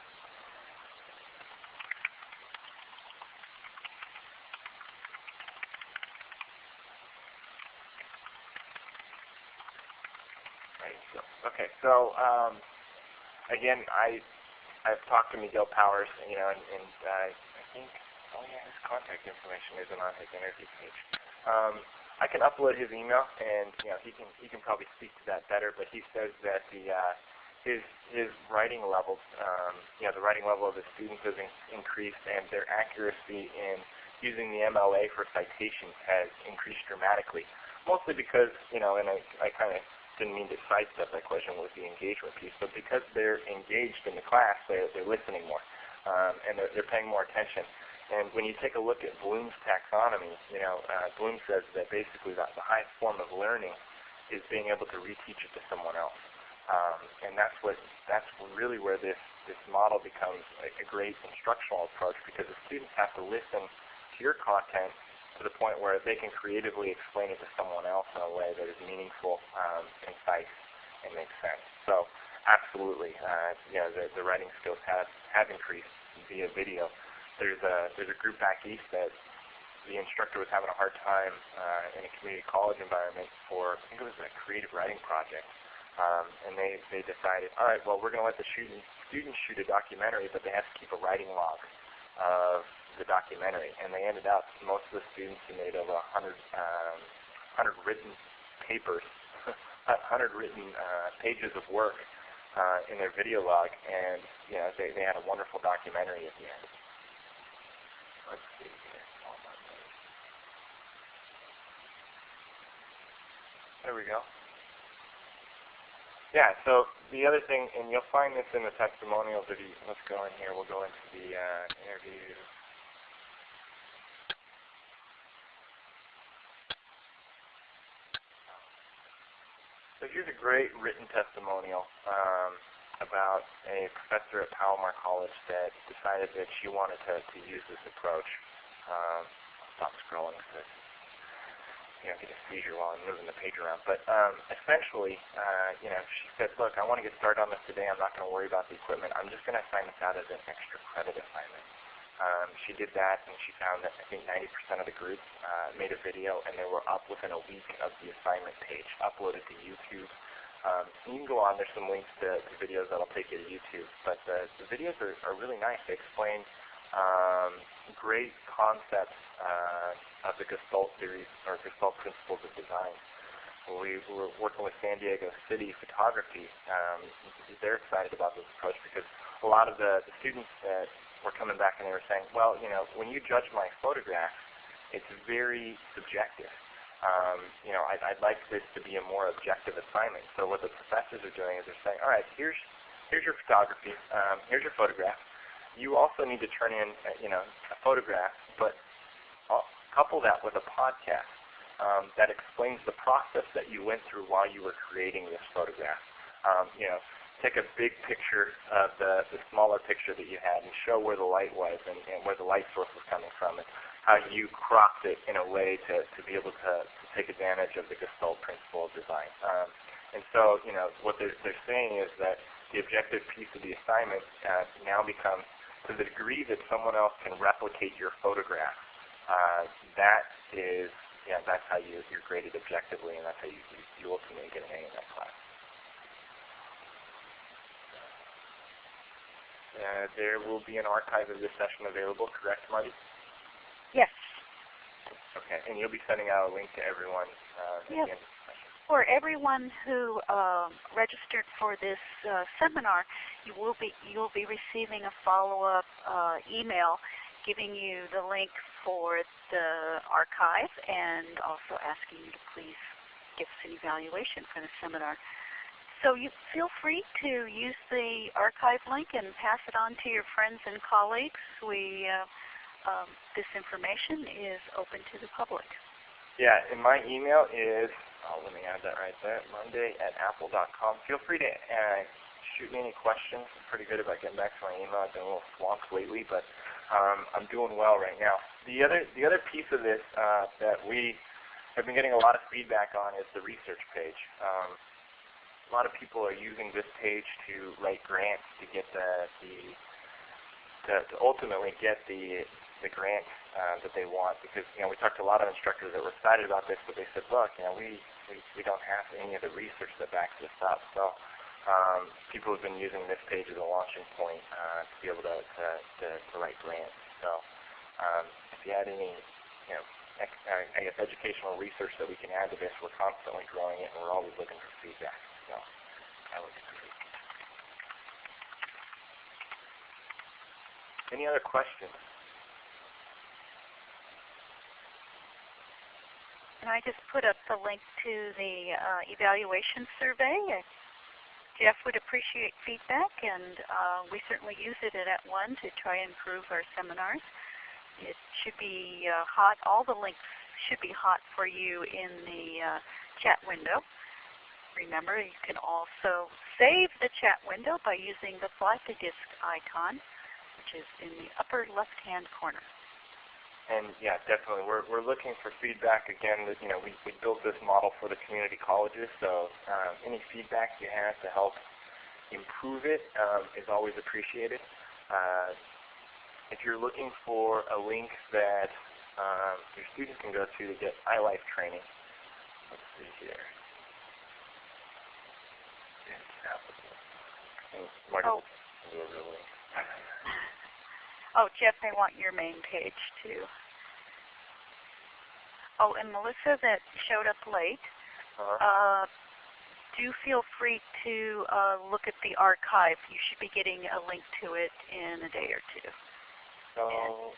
Okay. So um, again, I I've talked to Miguel Powers, you know, and, and uh, I think oh yeah, his contact information isn't on his interview page. Um, I can upload his email, and you know he can he can probably speak to that better. But he says that the uh, his his writing levels, um, you know, the writing level of his students has in, increased, and their accuracy in using the MLA for citations has increased dramatically. Mostly because you know, and I, I kind of didn't mean to sidestep that question with the engagement piece, but because they're engaged in the class, they're, they're listening more, um, and they're, they're paying more attention. And when you take a look at Bloom's taxonomy, you know, uh, Bloom says that basically that the highest form of learning is being able to reteach it to someone else. Um, and that's what that's really where this this model becomes a, a great instructional approach because the students have to listen to your content to the point where they can creatively explain it to someone else in a way that is meaningful, um, concise, and makes sense. So absolutely, uh, you know, the, the writing skills have, have increased via video there's a there's a group back east that the instructor was having a hard time uh, in a community college environment for I think it was a creative writing project, um, and they they decided, all right, well we're going to let the student, students shoot a documentary, but they have to keep a writing log of the documentary, and they ended up most of the students who made over 100 um, 100 written papers, 100 written uh, pages of work uh, in their video log, and you know they they had a wonderful documentary at the end. There we go. Yeah, so the other thing, and you'll find this in the testimonial video. Let's go in here. We'll go into the uh, interview. So here's a great written testimonial. Um, about a professor at Palomar College that decided that she wanted to, to use this approach. Um, stop scrolling because you know, get a seizure while I'm moving the page around. But um, essentially, uh, you know, she said, look, I want to get started on this today. I'm not going to worry about the equipment. I'm just going to assign this out as an extra credit assignment. Um, she did that, and she found that I think 90% of the group uh, made a video, and they were up within a week of the assignment page, uploaded to YouTube. Um, you can go on. There's some links to, to videos that'll take you to YouTube. But the, the videos are, are really nice. They explain um, great concepts uh, of the Gestalt series or Gestalt principles of design. We were working with San Diego City Photography. Um, they're excited about this approach because a lot of the, the students that were coming back and they were saying, well, you know, when you judge my photograph, it's very subjective um, you know, I'd, I'd like this to be a more objective assignment. So what the professors are doing is they're saying, all right, here's here's your photography, um, here's your photograph. You also need to turn in, uh, you know, a photograph, but I'll couple that with a podcast um, that explains the process that you went through while you were creating this photograph. Um, you know, take a big picture of the, the smaller picture that you had and show where the light was and, and where the light source was coming from. And how you cropped it in a way to, to be able to, to take advantage of the Gestalt principle of design. Um, and so, you know, what they're, they're saying is that the objective piece of the assignment uh, now becomes to the degree that someone else can replicate your photograph. Uh, that is, yeah, that's how you, you're graded objectively, and that's how you, you, you ultimately get an A in that class. Uh, there will be an archive of this session available, correct, Marty? Yes. Okay, and you'll be sending out a link to everyone uh, yep. For everyone who uh, registered for this uh, seminar, you will be you'll be receiving a follow-up uh, email giving you the link for the archive and also asking you to please give us an evaluation for the seminar. So you feel free to use the archive link and pass it on to your friends and colleagues. We uh, um, this information is open to the public. Yeah, and my email is, oh, let me add that right there, monday at apple.com. Feel free to uh, shoot me any questions. I'm pretty good about getting back to my email. I've been a little swamped lately, but um, I'm doing well right now. The other, the other piece of this uh, that we have been getting a lot of feedback on is the research page. Um, a lot of people are using this page to write grants to get the, the to, to ultimately get the the grant uh, that they want because you know we talked to a lot of instructors that were excited about this, but they said, look, you know, we we, we don't have any of the research that backs this up. So um, people have been using this page as a launching point uh, to be able to to, to, to write grants. So um, if you had any, you know, I guess educational research that we can add to this, we're constantly growing it, and we're always looking for feedback. So that would. Any other questions? And I just put up the link to the uh, evaluation survey. Jeff would appreciate feedback, and uh, we certainly use it at At1 to try and improve our seminars. It should be uh, hot. All the links should be hot for you in the uh, chat window. Remember, you can also save the chat window by using the floppy disk icon, which is in the upper left-hand corner. And yeah, definitely. We're, we're looking for feedback. Again, that, you know, we, we built this model for the community colleges, so um, any feedback you have to help improve it um, is always appreciated. Uh, if you're looking for a link that um, your students can go to to get iLife training, let's see here. Oh. Oh, Jeff, I want your main page too. Oh, and Melissa that showed up late, Uh-huh. uh, do feel free to uh, look at the archive. You should be getting a link to it in a day or two. So,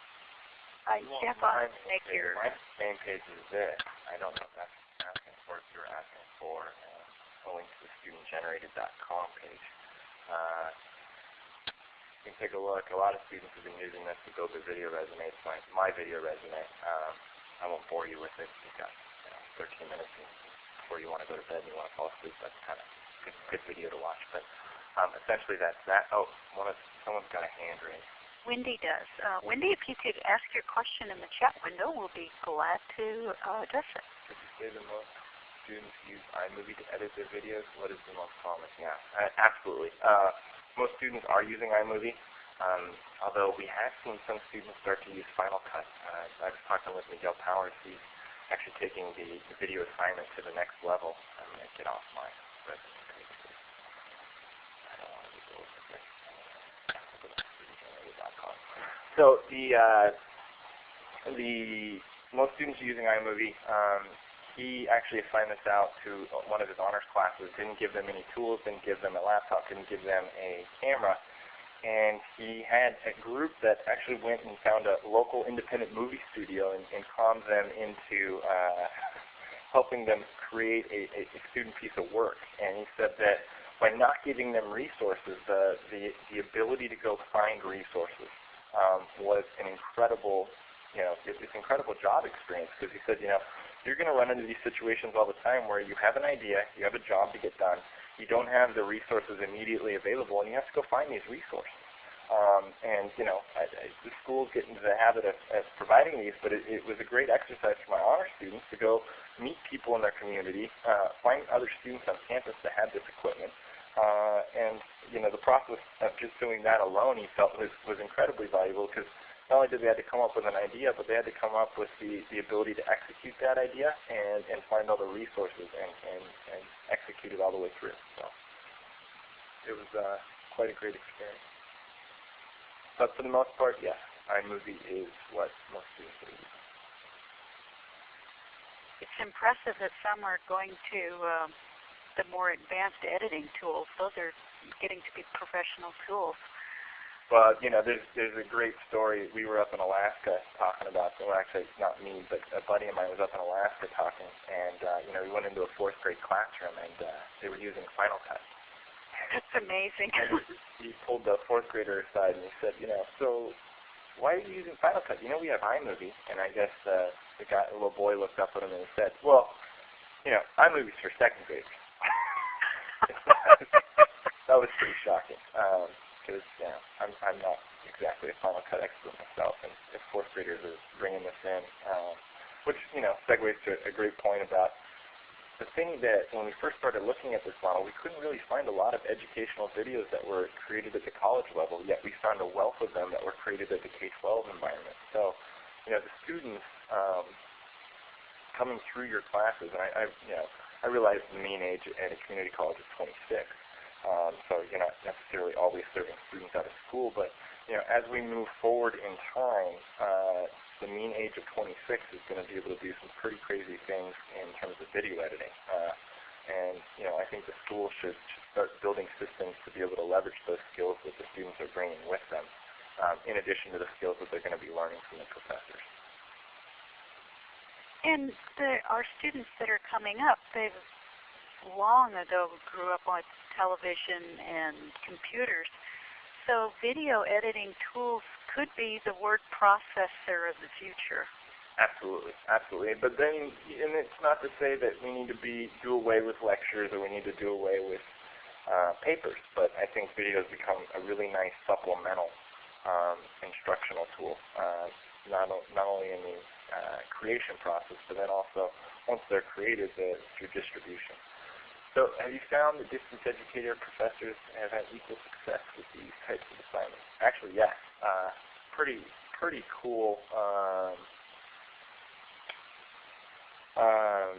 Uh, you Jeff, I'll make page- your My main page is this. I don't know if that's asking for, if you're asking for uh, a link to the studentgenerated.com page. Uh, can take a look. A lot of students have been using this to build their video resumes. My, my video resume. Um, I won't bore you with it. You've got you know, 13 minutes before you want to go to bed and you want to fall asleep. That's kind of good, good video to watch. But um, essentially, that's that. Oh, one of someone's got a hand raised. Wendy does. Uh, Wendy, if you could ask your question in the chat window, we'll be glad to uh, address it. Did you say the most students use iMovie to edit their videos? What is the most common? Yeah, uh, absolutely. Uh, most students are using iMovie, um, although we have seen some students start to use Final Cut. Uh, I was talking with Miguel Powers. He's actually taking the, the video assignment to the next level. To get off my resume page. I don't want to be bored with this. So the uh, the most students are using iMovie. Um, he actually assigned this out to one of his honors classes. Didn't give them any tools. Didn't give them a laptop. Didn't give them a camera. And he had a group that actually went and found a local independent movie studio and, and conned them into uh, helping them create a, a, a student piece of work. And he said that by not giving them resources, the, the, the ability to go find resources um, was an incredible, you know, it, it's incredible job experience because he said, you know, you're going to run into these situations all the time where you have an idea, you have a job to get done, you don't have the resources immediately available, and you have to go find these resources. Um, and you know, I, I, the schools get into the habit of, of providing these, but it, it was a great exercise for my honor students to go meet people in their community, uh, find other students on campus that had this equipment, uh, and you know, the process of just doing that alone, he felt was was incredibly valuable because not only did they have to come up with an idea, but they had to come up with the, the ability to execute that idea and, and find all the resources and, and, and execute it all the way through. So it was uh, quite a great experience. But for the most part, yes, iMovie is what most students use. It's impressive that some are going to um, the more advanced editing tools. Those are getting to be professional tools. Well, you know, there's there's a great story. We were up in Alaska talking about. Well, actually, not me, but a buddy of mine was up in Alaska talking, and uh, you know, we went into a fourth grade classroom, and uh, they were using Final Cut. That's amazing. And he pulled the fourth grader aside and he said, you know, so why are you using Final Cut? You know, we have iMovie. And I guess uh, the guy, the little boy, looked up at him and he said, well, you know, iMovie's for second graders. that was pretty shocking. Um, because you know I'm I'm not exactly a Final Cut expert myself, and if fourth graders are bringing this in, um, which you know segues to a great point about the thing that when we first started looking at this model, we couldn't really find a lot of educational videos that were created at the college level. Yet we found a wealth of them that were created at the K-12 environment. So you know the students um, coming through your classes, and I, I you know I realize the mean age at a community college is 26. Um, so you're not necessarily always serving students out of school, but you know, as we move forward in time, uh, the mean age of 26 is going to be able to do some pretty crazy things in terms of video editing. Uh, and you know, I think the school should, should start building systems to be able to leverage those skills that the students are bringing with them, um, in addition to the skills that they're going to be learning from the professors. And the, our students that are coming up, they've long ago grew up on television and computers. So video editing tools could be the word processor of the future. Absolutely, absolutely. But then, and it's not to say that we need to be do away with lectures or we need to do away with uh, papers. But I think video has become a really nice supplemental um, instructional tool, uh, not not only in the uh, creation process, but then also once they're created, the, through distribution. So have you found that distance educator professors have had equal success with these types of assignments? Actually, yes. Uh, pretty pretty cool. Um, um,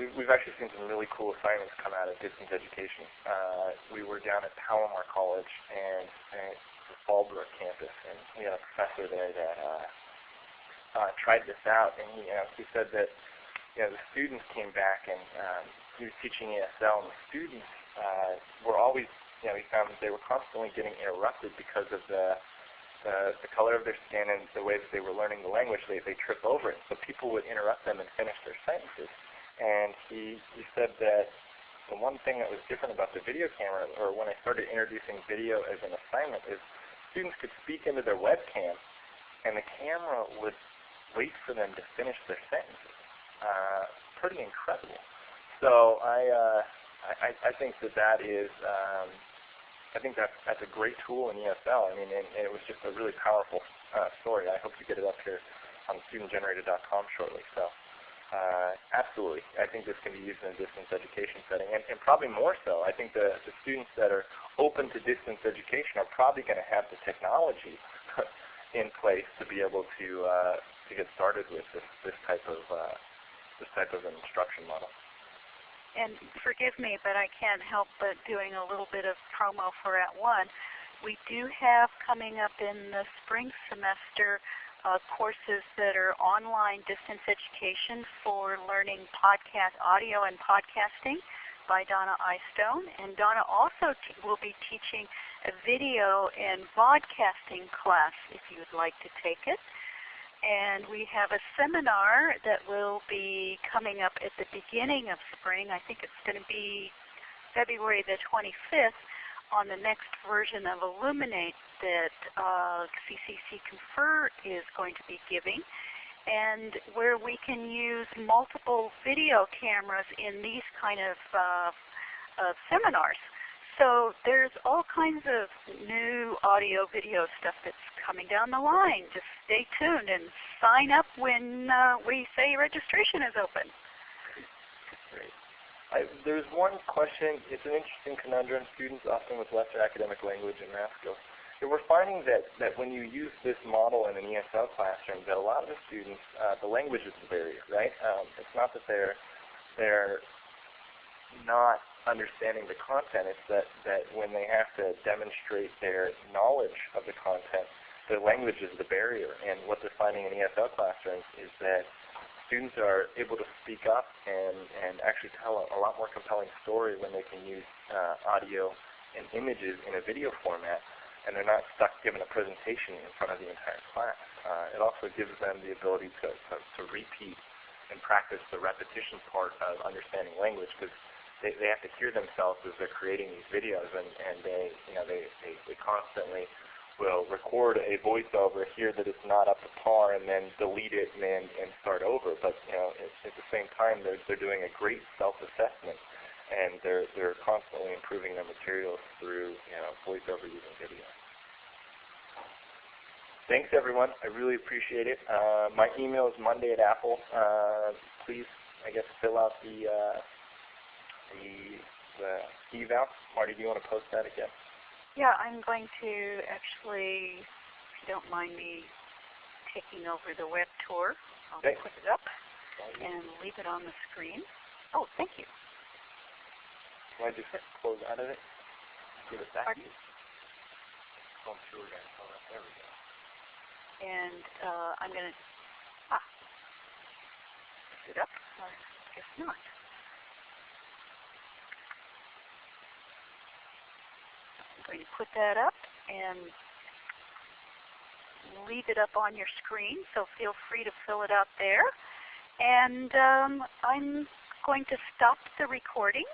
we've, we've actually seen some really cool assignments come out of distance education. Uh, we were down at Palomar College and, and the Fallbrook campus, and we had a professor there that uh, uh, tried this out, and he, uh, he said that you know, the students came back and um, he was teaching ESL, and the students uh, were always, you know, he found that they were constantly getting interrupted because of the the, the color of their skin and the way that they were learning the language, they, they trip over it. So people would interrupt them and finish their sentences. And he, he said that the one thing that was different about the video camera, or when I started introducing video as an assignment, is students could speak into their webcam, and the camera would wait for them to finish their sentences. Uh, pretty incredible. So I, uh, I, I think that that is, um, I think that's, that's a great tool in ESL. I mean, and, and it was just a really powerful uh, story. I hope to get it up here on studentgenerated.com shortly. So uh, absolutely, I think this can be used in a distance education setting, and, and probably more so. I think the, the students that are open to distance education are probably going to have the technology in place to be able to uh, to get started with this this type of uh, this type of an instruction model. And forgive me, but I can't help but doing a little bit of promo for At One. We do have coming up in the spring semester uh, courses that are online distance education for learning podcast audio and podcasting by Donna Eystone. And Donna also will be teaching a video and broadcasting class if you would like to take it and we have a seminar that will be coming up at the beginning of spring. I think it's going to be February the 25th on the next version of Elluminate that uh, CCC Confer is going to be giving and where we can use multiple video cameras in these kind of uh, uh, seminars. So there's all kinds of new audio video stuff that's coming down the line. Just stay tuned and sign up when uh, we say registration is open. Great. I, there's one question. It's an interesting conundrum. Students often with lesser academic language and math skills. And we're finding that, that when you use this model in an ESL classroom, that a lot of the students, uh, the language is the barrier, right? Um, it's not that they're they're not understanding the content. It's that, that when they have to demonstrate their knowledge of the content, the language is the barrier. And what they're finding in ESL classrooms is that students are able to speak up and, and actually tell a, a lot more compelling story when they can use uh, audio and images in a video format and they're not stuck giving a presentation in front of the entire class. Uh, it also gives them the ability to, to, to repeat and practice the repetition part of understanding language because they, they have to hear themselves as they're creating these videos, and, and they, you know, they, they, they constantly will record a voiceover, hear that it's not up to par, and then delete it and then and start over. But you know, at, at the same time, they're they're doing a great self-assessment, and they're they're constantly improving their materials through you know voiceover using video. Thanks everyone. I really appreciate it. Uh, my email is Monday at Apple. Uh, please, I guess, fill out the uh, the, the eval. Marty, do you want to post that again? Yeah, I'm going to actually, if you don't mind me taking over the web tour, I'll okay. put it up and leave it on the screen. Oh, thank you. Can I just close out of it? Give it back Pardon? to you. Oh, sure we're going to that. There we go. And uh, I'm going to, ah, is it up? Or I guess not. Going to put that up and leave it up on your screen, so feel free to fill it out there. And um, I'm going to stop the recording